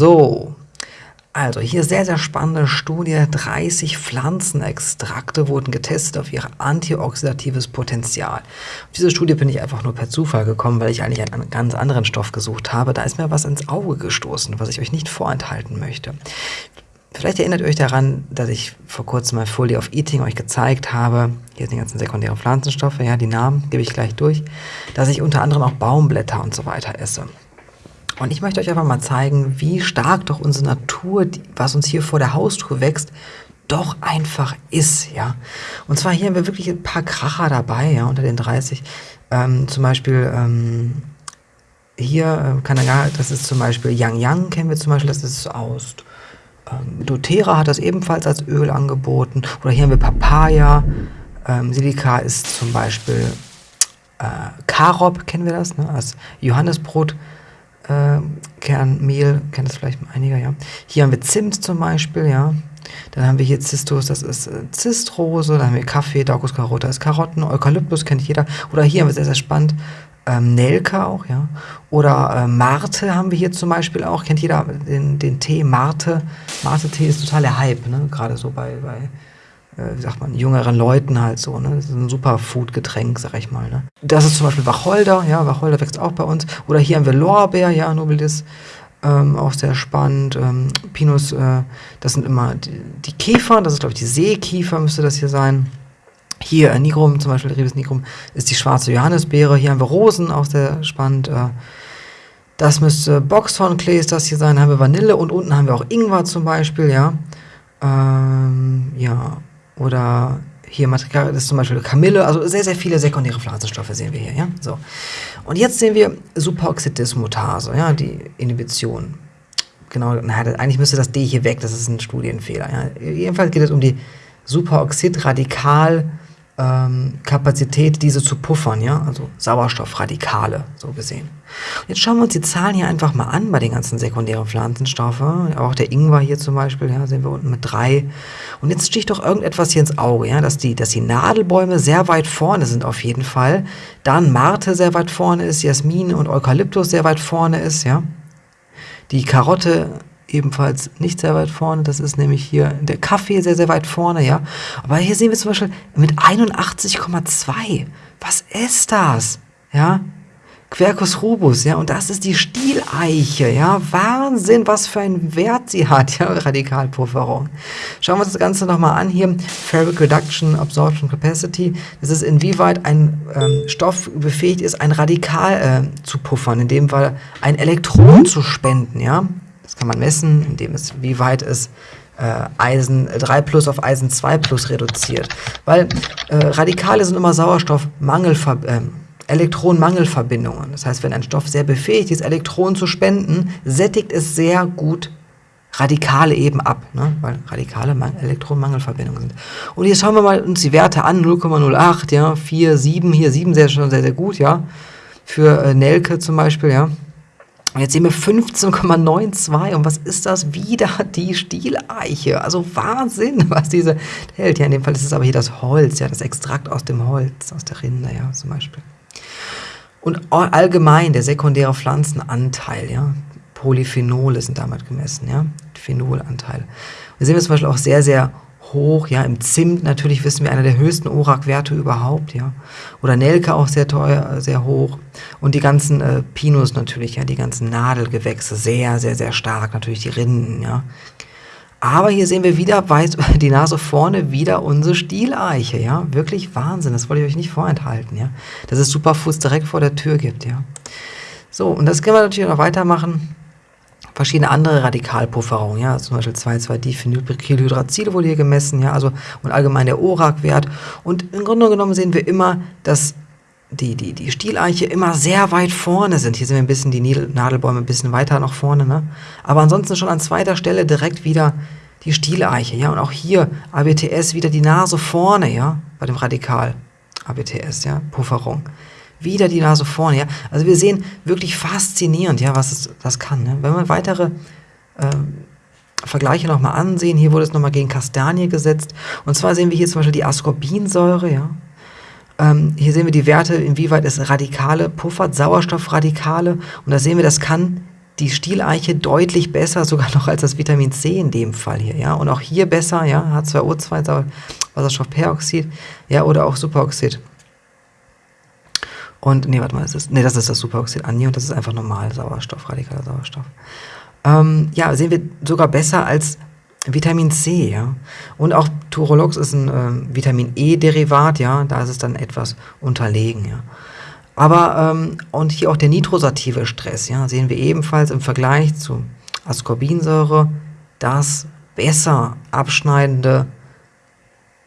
So, also hier sehr, sehr spannende Studie. 30 Pflanzenextrakte wurden getestet auf ihr antioxidatives Potenzial. Auf diese Studie bin ich einfach nur per Zufall gekommen, weil ich eigentlich einen ganz anderen Stoff gesucht habe. Da ist mir was ins Auge gestoßen, was ich euch nicht vorenthalten möchte. Vielleicht erinnert ihr euch daran, dass ich vor kurzem mal Folie of Eating euch gezeigt habe. Hier sind die ganzen sekundären Pflanzenstoffe, ja, die Namen gebe ich gleich durch. Dass ich unter anderem auch Baumblätter und so weiter esse. Und ich möchte euch einfach mal zeigen, wie stark doch unsere Natur, was uns hier vor der Haustür wächst, doch einfach ist, ja. Und zwar hier haben wir wirklich ein paar Kracher dabei, ja, unter den 30. Ähm, zum Beispiel ähm, hier, äh, das ist zum Beispiel Yang Yang, kennen wir zum Beispiel, das ist aus ähm, doTERRA hat das ebenfalls als Öl angeboten. Oder hier haben wir Papaya. Ähm, Silika ist zum Beispiel äh, Karob, kennen wir das, ne? als Johannesbrot äh, Kernmehl, kennt das vielleicht einige, ja. Hier haben wir Zimt zum Beispiel, ja. Dann haben wir hier Zistus, das ist äh, Zistrose, dann haben wir Kaffee, Daucus carota ist Karotten, Eukalyptus kennt jeder. Oder hier haben wir sehr, sehr spannend, ähm, Nelke auch, ja. Oder äh, Marte haben wir hier zum Beispiel auch, kennt jeder den, den Tee Marte. Marte-Tee ist total der Hype, ne? gerade so bei, bei äh, wie sagt man, jüngeren Leuten halt so. Ne? Das ist ein Superfood-Getränk, sag ich mal. Ne? Das ist zum Beispiel Wacholder, ja, Wacholder wächst auch bei uns. Oder hier haben wir Lorbeer, ja, Nobilis, ähm, auch sehr spannend. Ähm, Pinus, äh, das sind immer die, die Käfer, das ist glaube ich die Seekiefer, müsste das hier sein. Hier äh, Nigrum, zum Beispiel Ribes Nigrum, ist die schwarze Johannisbeere. Hier haben wir Rosen, auch sehr spannend. Äh, das müsste Boxhornklee ist das hier sein. Haben wir Vanille und unten haben wir auch Ingwer zum Beispiel, ja. Ähm, ja, oder hier Material, das ist zum Beispiel Kamille, also sehr, sehr viele sekundäre Pflanzenstoffe sehen wir hier, ja. So. Und jetzt sehen wir Superoxidismutase, ja, die Inhibition. Genau, na, eigentlich müsste das D hier weg, das ist ein Studienfehler. Ja. Jedenfalls geht es um die Superoxidradikal- ähm, Kapazität, diese zu puffern, ja, also Sauerstoffradikale, so gesehen. Jetzt schauen wir uns die Zahlen hier einfach mal an bei den ganzen sekundären Pflanzenstoffen. Auch der Ingwer hier zum Beispiel, ja, sehen wir unten mit drei. Und jetzt sticht doch irgendetwas hier ins Auge, ja, dass die, dass die Nadelbäume sehr weit vorne sind auf jeden Fall. Dann Marte sehr weit vorne ist, Jasmin und Eukalyptus sehr weit vorne ist, ja. Die Karotte ebenfalls nicht sehr weit vorne. Das ist nämlich hier der Kaffee sehr, sehr weit vorne, ja. Aber hier sehen wir zum Beispiel mit 81,2. Was ist das? Ja. Quercus rubus, ja, und das ist die Stieleiche, ja, Wahnsinn, was für einen Wert sie hat, ja, Radikalpufferung. Schauen wir uns das Ganze nochmal an hier, Ferric Reduction Absorption Capacity, das ist inwieweit ein ähm, Stoff befähigt ist, ein Radikal äh, zu puffern, in dem Fall ein Elektron zu spenden, ja, das kann man messen, indem es, wie weit es äh, Eisen 3 plus auf Eisen 2 plus reduziert. Weil äh, Radikale sind immer Sauerstoffmangelver äh, Elektronenmangelverbindungen. Das heißt, wenn ein Stoff sehr befähigt ist, Elektronen zu spenden, sättigt es sehr gut Radikale eben ab, ne? weil Radikale Elektronenmangelverbindungen sind. Und jetzt schauen wir mal uns die Werte an, 0,08, ja, 4, 7, hier 7 sehr schon sehr, sehr gut, ja, für äh, Nelke zum Beispiel, ja, jetzt sehen wir 15,92 und was ist das? Wieder die Stieleiche. Also Wahnsinn, was diese hält. Ja, in dem Fall ist es aber hier das Holz, ja, das Extrakt aus dem Holz, aus der Rinde, ja, zum Beispiel. Und allgemein der sekundäre Pflanzenanteil, ja, Polyphenole sind damit gemessen, ja, Phenolanteil. Wir sehen wir zum Beispiel auch sehr, sehr hoch, ja, im Zimt natürlich wissen wir einer der höchsten ORAC-Werte überhaupt, ja, oder Nelke auch sehr teuer, sehr hoch. Und die ganzen äh, Pinus natürlich, ja, die ganzen Nadelgewächse sehr, sehr, sehr stark, natürlich die Rinden, ja. Aber hier sehen wir wieder weit die Nase vorne wieder unsere Stieleiche, ja, wirklich Wahnsinn, das wollte ich euch nicht vorenthalten, ja, dass es Superfoods direkt vor der Tür gibt, ja. So, und das können wir natürlich noch weitermachen verschiedene andere Radikalpufferungen, ja, zum Beispiel 2,2-Diphenylhydrazil wurde hier gemessen, ja, also und allgemein der ORAC-Wert. Und im Grunde genommen sehen wir immer, dass die, die, die Stieleiche immer sehr weit vorne sind. Hier sind wir ein bisschen, die Nadelbäume ein bisschen weiter nach vorne, ne? Aber ansonsten schon an zweiter Stelle direkt wieder die Stieleiche, ja, und auch hier ABTS wieder die Nase vorne, ja, bei dem Radikal ABTS, ja, Pufferung wieder die Nase vorne. Ja? Also wir sehen wirklich faszinierend, ja, was es, das kann. Ne? Wenn wir weitere ähm, Vergleiche nochmal ansehen, hier wurde es nochmal gegen Kastanie gesetzt. Und zwar sehen wir hier zum Beispiel die Ascorbinsäure, ja. Ähm, hier sehen wir die Werte, inwieweit es Radikale puffert, Sauerstoffradikale. Und da sehen wir, das kann die Stieleiche deutlich besser, sogar noch als das Vitamin C in dem Fall hier, ja. Und auch hier besser, ja, H2O2, Wasserstoffperoxid, ja, oder auch Superoxid. Und, nee, warte mal, das ist, nee, das ist das Superoxid Ani und das ist einfach normal Sauerstoff, radikaler Sauerstoff. Ähm, ja, sehen wir sogar besser als Vitamin C, ja. Und auch Turolox ist ein äh, Vitamin E-Derivat, ja, da ist es dann etwas unterlegen, ja. Aber, ähm, und hier auch der nitrosative Stress, ja, sehen wir ebenfalls im Vergleich zu Ascorbinsäure das besser abschneidende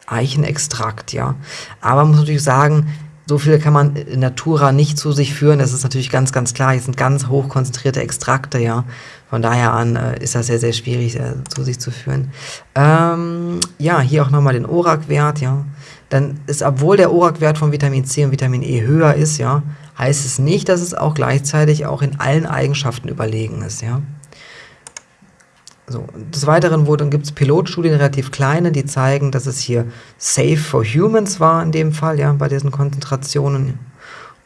Eichenextrakt, ja. Aber man muss natürlich sagen, so viel kann man in Natura nicht zu sich führen. Das ist natürlich ganz, ganz klar. Hier sind ganz hoch konzentrierte Extrakte, ja. Von daher an äh, ist das sehr, sehr schwierig äh, zu sich zu führen. Ähm, ja, hier auch nochmal den ORAC-Wert, ja. Dann ist, obwohl der ORAC-Wert von Vitamin C und Vitamin E höher ist, ja, heißt es nicht, dass es auch gleichzeitig auch in allen Eigenschaften überlegen ist, ja. So, des Weiteren gibt es Pilotstudien, relativ kleine, die zeigen, dass es hier safe for humans war in dem Fall, ja, bei diesen Konzentrationen.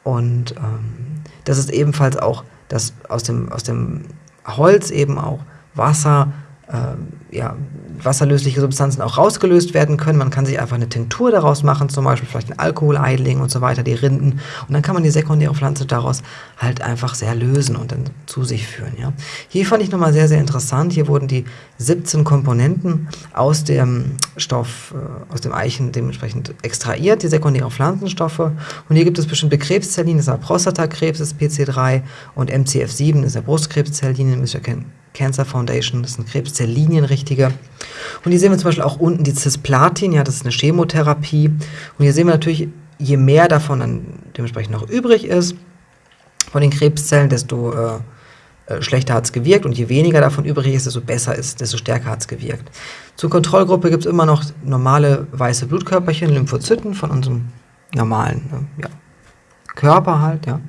Und ähm, das ist ebenfalls auch, dass aus dem, aus dem Holz eben auch Wasser äh, ja, wasserlösliche Substanzen auch rausgelöst werden können. Man kann sich einfach eine Tinktur daraus machen, zum Beispiel vielleicht ein Alkohol einlegen und so weiter, die Rinden. Und dann kann man die sekundäre Pflanze daraus halt einfach sehr lösen und dann zu sich führen. Ja. Hier fand ich nochmal sehr, sehr interessant. Hier wurden die 17 Komponenten aus dem Stoff, äh, aus dem Eichen dementsprechend extrahiert, die sekundären Pflanzenstoffe. Und hier gibt es bestimmte Krebszelllinien, das ist Prostatakrebs, das PC3 und MCF7 das ist der Brustkrebszelllinien, müsst ihr kennen Cancer Foundation, das sind Krebszelllinienrichtige. Und hier sehen wir zum Beispiel auch unten die Cisplatin, ja, das ist eine Chemotherapie. Und hier sehen wir natürlich, je mehr davon dann dementsprechend noch übrig ist von den Krebszellen, desto äh, äh schlechter hat es gewirkt und je weniger davon übrig ist, desto besser ist, desto stärker hat es gewirkt. Zur Kontrollgruppe gibt es immer noch normale weiße Blutkörperchen, Lymphozyten von unserem normalen äh, ja, Körper halt, ja.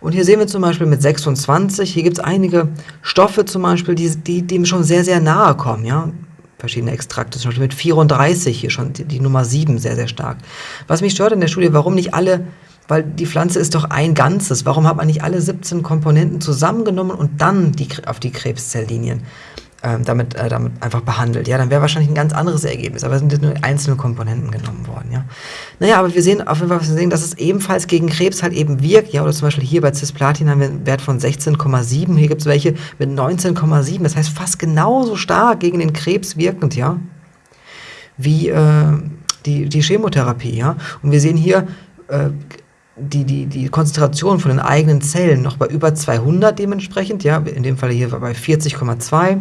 Und hier sehen wir zum Beispiel mit 26, hier gibt es einige Stoffe zum Beispiel, die, die dem schon sehr, sehr nahe kommen, ja. Verschiedene Extrakte, zum Beispiel mit 34 hier schon die, die Nummer 7 sehr, sehr stark. Was mich stört in der Studie, warum nicht alle weil die Pflanze ist doch ein Ganzes. Warum hat man nicht alle 17 Komponenten zusammengenommen und dann die, auf die Krebszelllinien ähm, damit, äh, damit einfach behandelt. Ja, dann wäre wahrscheinlich ein ganz anderes Ergebnis, aber es sind nur einzelne Komponenten genommen worden. Ja. Naja, aber wir sehen auf jeden Fall, wir sehen, dass es ebenfalls gegen Krebs halt eben wirkt. Ja, oder zum Beispiel hier bei Cisplatin haben wir einen Wert von 16,7. Hier gibt es welche mit 19,7. Das heißt fast genauso stark gegen den Krebs wirkend, ja, wie äh, die, die Chemotherapie. Ja. Und wir sehen hier äh, die, die, die Konzentration von den eigenen Zellen noch bei über 200 dementsprechend, ja, in dem Fall hier bei 40,2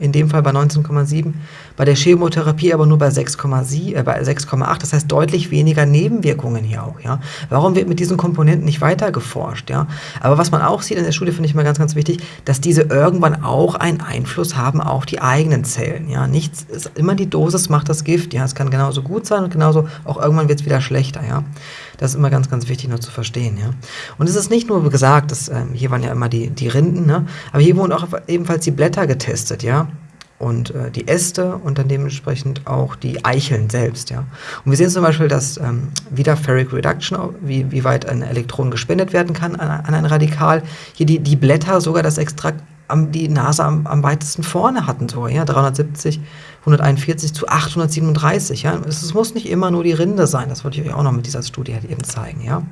in dem Fall bei 19,7, bei der Chemotherapie aber nur bei 6,8, äh, bei 6,8, das heißt deutlich weniger Nebenwirkungen hier auch, ja. Warum wird mit diesen Komponenten nicht weiter geforscht, ja? Aber was man auch sieht in der Studie, finde ich mal ganz, ganz wichtig, dass diese irgendwann auch einen Einfluss haben auf die eigenen Zellen, ja. Nichts, ist, immer die Dosis macht das Gift, ja. Es kann genauso gut sein und genauso auch irgendwann wird es wieder schlechter, ja. Das ist immer ganz, ganz wichtig nur zu verstehen, ja. Und es ist nicht nur gesagt, dass, ähm, hier waren ja immer die, die Rinden, ne? Aber hier wurden auch ebenfalls die Blätter getestet, ja und äh, die Äste und dann dementsprechend auch die Eicheln selbst. Ja. Und wir sehen zum Beispiel, dass ähm, wieder Ferric Reduction, wie, wie weit ein Elektron gespendet werden kann an, an ein Radikal, hier die, die Blätter sogar das Extrakt am, die Nase am, am weitesten vorne hatten, so, ja, 370, 141 zu 837, ja. Es, es muss nicht immer nur die Rinde sein, das wollte ich euch auch noch mit dieser Studie halt eben zeigen, ja.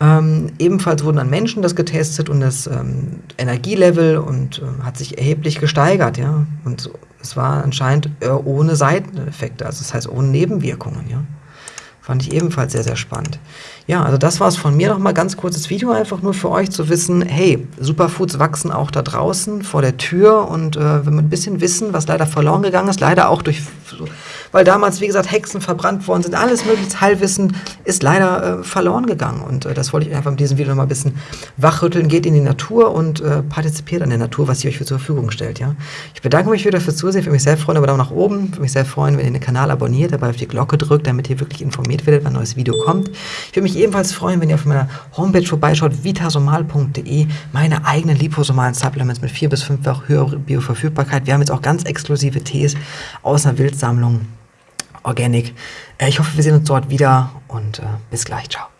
Ähm, ebenfalls wurden an Menschen das getestet und das ähm, Energielevel und äh, hat sich erheblich gesteigert, ja. Und es war anscheinend äh, ohne Seiteneffekte, also das heißt ohne Nebenwirkungen, ja. Fand ich ebenfalls sehr, sehr spannend. Ja, also das war es von mir nochmal ganz kurzes Video, einfach nur für euch zu wissen, hey, Superfoods wachsen auch da draußen vor der Tür und äh, wenn wir ein bisschen wissen, was leider verloren gegangen ist, leider auch durch weil damals, wie gesagt, Hexen verbrannt worden sind, alles mögliche Heilwissen ist leider äh, verloren gegangen. Und äh, das wollte ich einfach mit diesem Video noch mal ein bisschen wachrütteln. Geht in die Natur und äh, partizipiert an der Natur, was sie euch zur Verfügung stellt. Ja? Ich bedanke mich wieder fürs Zusehen, würde mich sehr freuen, aber Daumen nach oben. Würde mich sehr freuen, wenn ihr den Kanal abonniert, dabei auf die Glocke drückt, damit ihr wirklich informiert werdet, wann ein neues Video kommt. Ich würde mich ebenfalls freuen, wenn ihr auf meiner Homepage vorbeischaut, vitasomal.de, meine eigenen liposomalen Supplements mit vier bis fünffach höherer Bioverfügbarkeit. Wir haben jetzt auch ganz exklusive Tees aus einer Wildsammlung Organic. Äh, ich hoffe, wir sehen uns dort wieder und äh, bis gleich. Ciao.